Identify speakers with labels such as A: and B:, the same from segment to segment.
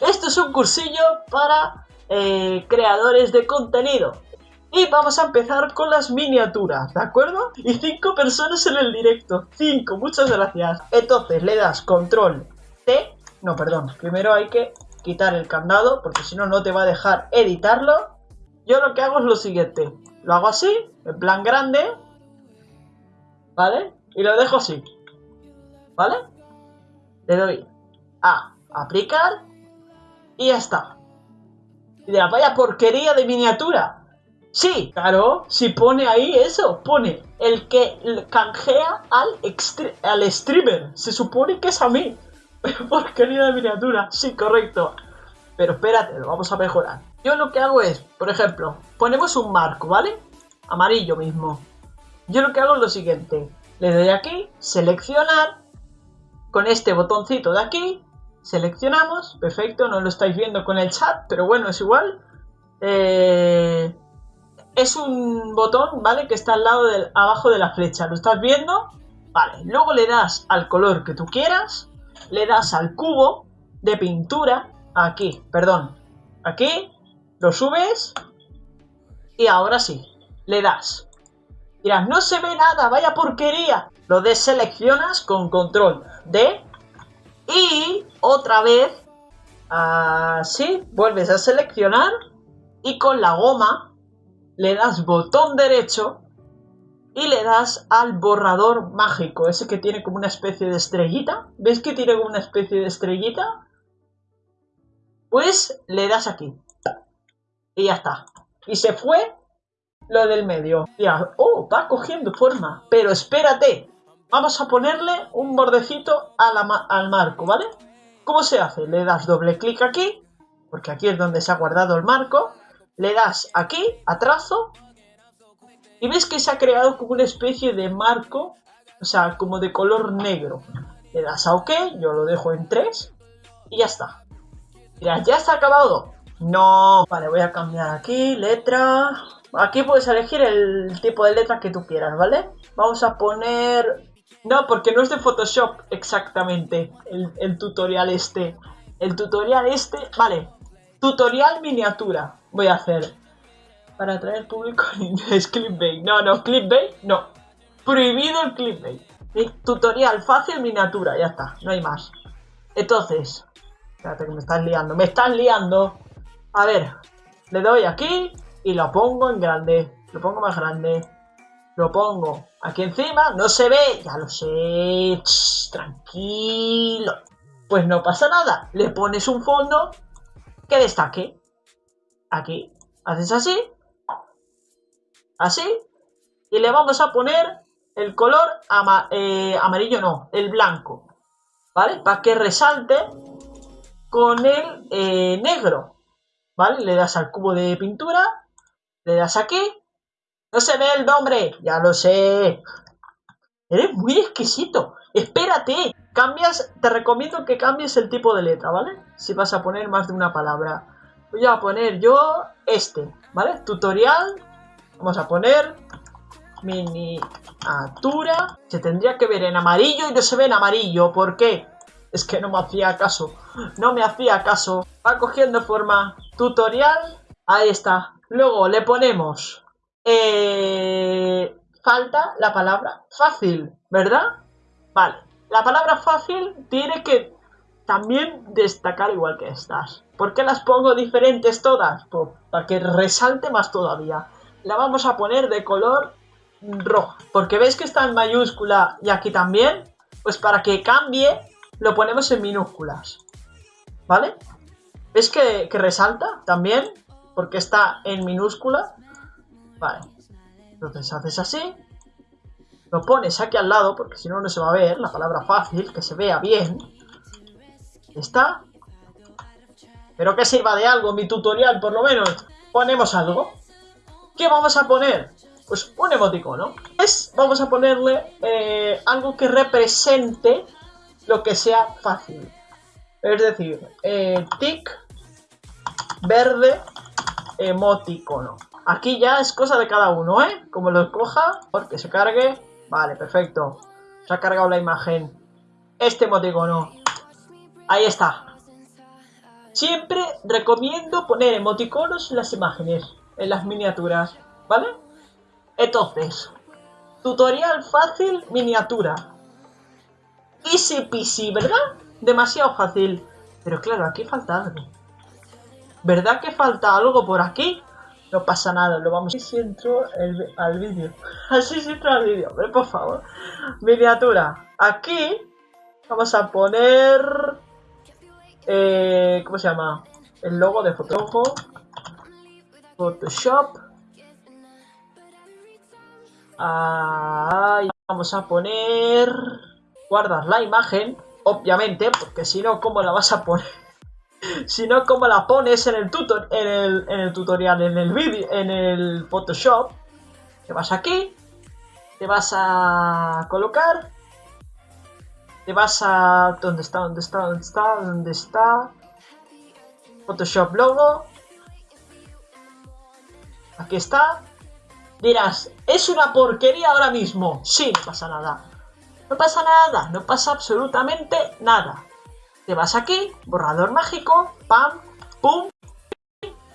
A: Esto es un cursillo para eh, creadores de contenido. Y vamos a empezar con las miniaturas, ¿de acuerdo? Y cinco personas en el directo. Cinco, muchas gracias. Entonces le das control T. No, perdón. Primero hay que quitar el candado porque si no, no te va a dejar editarlo. Yo lo que hago es lo siguiente. Lo hago así, en plan grande. ¿Vale? Y lo dejo así. ¿Vale? Le doy a aplicar y ya está. Y de la vaya porquería de miniatura. Sí, claro, si pone ahí eso, pone el que canjea al, al streamer. Se supone que es a mí. Porquería de miniatura. Sí, correcto. Pero espérate, lo vamos a mejorar. Yo lo que hago es, por ejemplo, ponemos un marco, ¿vale? Amarillo mismo. Yo lo que hago es lo siguiente. Le doy aquí, seleccionar. Con este botoncito de aquí, seleccionamos. Perfecto, no lo estáis viendo con el chat, pero bueno, es igual. Eh es un botón, ¿vale? Que está al lado del abajo de la flecha. ¿Lo estás viendo? Vale. Luego le das al color que tú quieras. Le das al cubo de pintura. Aquí, perdón. Aquí. Lo subes. Y ahora sí. Le das. Dirás, no se ve nada, vaya porquería. Lo deseleccionas con control D. Y otra vez. Así. Vuelves a seleccionar. Y con la goma le das botón derecho y le das al borrador mágico, ese que tiene como una especie de estrellita. ¿Ves que tiene como una especie de estrellita? Pues le das aquí. Y ya está. Y se fue lo del medio. Ya, oh, va cogiendo forma. Pero espérate. Vamos a ponerle un bordecito al marco, ¿vale? ¿Cómo se hace? Le das doble clic aquí, porque aquí es donde se ha guardado el marco le das aquí, a trazo, y ves que se ha creado como una especie de marco, o sea, como de color negro. Le das a OK, yo lo dejo en 3, y ya está. Mira, ¿ya está acabado? No. Vale, voy a cambiar aquí, letra... Aquí puedes elegir el tipo de letra que tú quieras, ¿vale? Vamos a poner... No, porque no es de Photoshop exactamente el, tutorial este. El tutorial este... Vale, tutorial miniatura voy a hacer para atraer público en inglés clickbait. No, no, clickbait, no. Prohibido el clickbait. Tutorial fácil, miniatura, ya está, no hay más. Entonces, espérate que me estás liando, me estás liando. A ver, le doy aquí y lo pongo en grande. Lo pongo más grande. Lo pongo aquí encima, no se ve, ya lo sé. tranquilo. Pues no pasa nada, le pones un fondo que destaque aquí. Haces así. Así. Y le vamos a poner el color eh, amarillo, no, el blanco. ¿Vale? Para que resalte con el eh, negro. ¿Vale? Le das al cubo de pintura. Le das aquí. No se ve el nombre. Ya lo sé. Eres muy exquisito. Espérate. Cambias, te recomiendo que cambies el tipo de letra, ¿vale? Si vas a poner más de una palabra voy a poner yo este, ¿vale? Tutorial, vamos a poner miniatura, se tendría que ver en amarillo y no se ve en amarillo, ¿por qué? Es que no me hacía caso, no me hacía caso, va cogiendo forma, tutorial, ahí está, luego le ponemos, eh, falta la palabra fácil, ¿verdad? Vale, la palabra fácil tiene que también destacar igual que estas. ¿Por qué las pongo diferentes todas? Pues para que resalte más todavía. La vamos a poner de color rojo. Porque veis que está en mayúscula y aquí también. Pues para que cambie, lo ponemos en minúsculas. ¿Vale? ¿Ves que, que resalta también? Porque está en minúscula. Vale. Entonces haces así. Lo pones aquí al lado, porque si no, no se va a ver la palabra fácil, que se vea bien está. Pero que sirva de algo mi tutorial, por lo menos. Ponemos algo. ¿Qué vamos a poner? Pues un emoticono. Es, vamos a ponerle eh, algo que represente lo que sea fácil. Es decir, eh, tic, verde, emoticono. Aquí ya es cosa de cada uno, ¿eh? Como lo escoja, porque se cargue. Vale, perfecto. Se ha cargado la imagen. Este emoticono. Ahí está. Siempre recomiendo poner emoticonos en las imágenes, en las miniaturas, ¿vale? Entonces, tutorial fácil, miniatura. Easy peasy, ¿verdad? Demasiado fácil. Pero claro, aquí falta algo. ¿Verdad que falta algo por aquí? No pasa nada, lo vamos... Así entro el, al vídeo. Así se entro al vídeo, pero por favor. Miniatura. Aquí vamos a poner... Eh, ¿Cómo se llama? El logo de Photoshop. Photoshop. Ahí vamos a poner... Guardas la imagen, obviamente, porque si no, ¿cómo la vas a poner? Si no, ¿cómo la pones en el, tutor en el tutorial, en el vídeo, en el Photoshop? Te vas aquí, te vas a colocar, te vas a... ¿Dónde está? ¿Dónde está? ¿Dónde está? ¿Dónde está? Photoshop logo. Aquí está. Dirás, es una porquería ahora mismo. Sí, no pasa nada. No pasa nada, no pasa absolutamente nada. Te vas aquí, borrador mágico, pam, pum,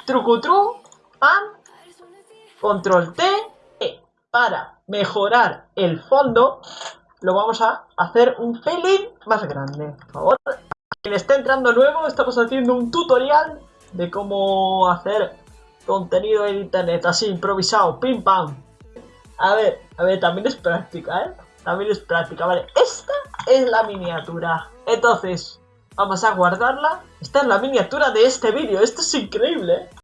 A: trucutru, pam, control T, e. Para mejorar el fondo, lo vamos a hacer un pelín más grande. Por favor, quien está entrando nuevo, estamos haciendo un tutorial de cómo hacer contenido en internet, así improvisado, pim pam. A ver, a ver, también es práctica, ¿eh? También es práctica, vale. Esta es la miniatura. Entonces, Vamos a guardarla. Esta es la miniatura de este vídeo. Esto es increíble.